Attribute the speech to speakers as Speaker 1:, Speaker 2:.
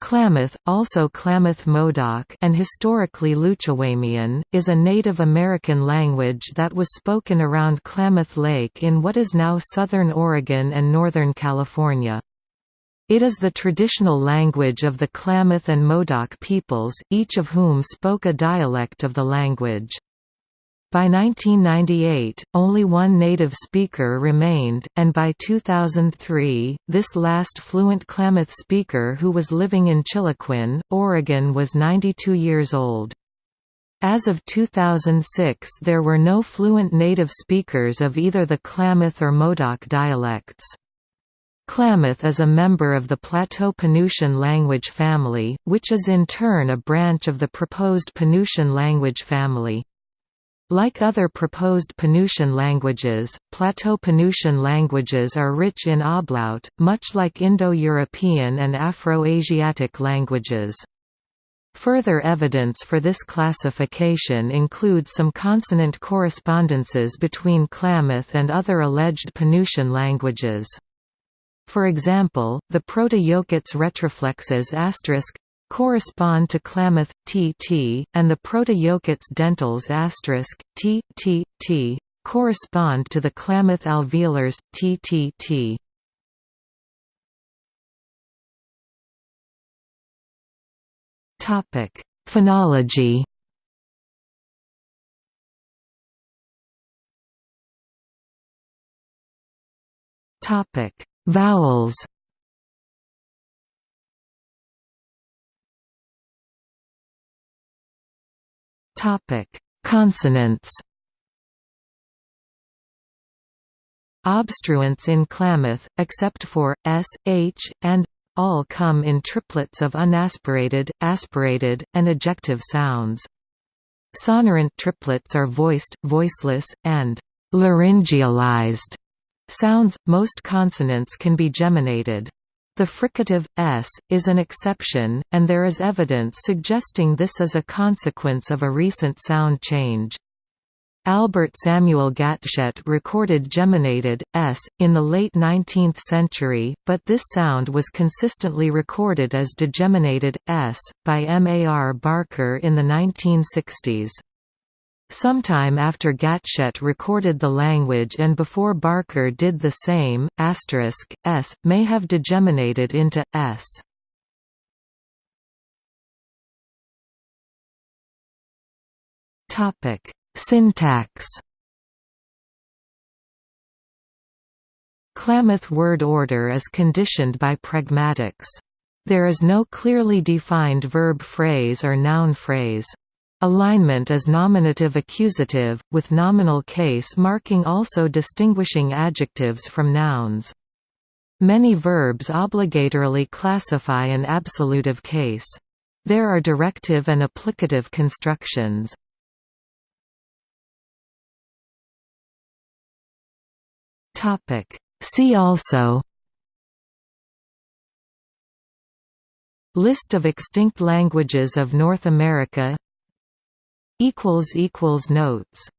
Speaker 1: Klamath, also Klamath Modoc and historically Lutuamian, is a Native American language that was spoken around Klamath Lake in what is now southern Oregon and northern California. It is the traditional language of the Klamath and Modoc peoples, each of whom spoke a dialect of the language. By 1998, only one native speaker remained, and by 2003, this last fluent Klamath speaker who was living in Chiloquin, Oregon was 92 years old. As of 2006 there were no fluent native speakers of either the Klamath or Modoc dialects. Klamath is a member of the Plateau-Penutian language family, which is in turn a branch of the proposed Penutian language family. Like other proposed Penutian languages, Plateau-Penutian languages are rich in ablaut, much like Indo-European and Afro-Asiatic languages. Further evidence for this classification includes some consonant correspondences between Klamath and other alleged Penutian languages. For example, the Proto-Yokuts retroflexes correspond to Klamath tt, and the Proto-Yokuts dentals t, t, t, correspond to the Klamath alveolars ttt. Topic: Phonology. Topic: Vowels. Consonants. Obstruents in Klamath, except for s, h, and all come in triplets of unaspirated, aspirated, and ejective sounds. Sonorant triplets are voiced, voiceless, and laryngealized sounds. Most consonants can be geminated. The fricative s is an exception, and there is evidence suggesting this is a consequence of a recent sound change. Albert Samuel Gatschet recorded geminated s in the late 19th century, but this sound was consistently recorded as degeminated s by M. A. R. Barker in the 1960s. Sometime after Gatschet recorded the language and before Barker did the same, asterisk, s, may have degeminated into, s. Syntax Klamath word order is conditioned by pragmatics. There is no clearly defined verb phrase or noun phrase. Alignment is nominative-accusative, with nominal case marking also distinguishing adjectives from nouns. Many verbs obligatorily classify an absolutive case. There are directive and applicative constructions. See also List of extinct languages of North America Notes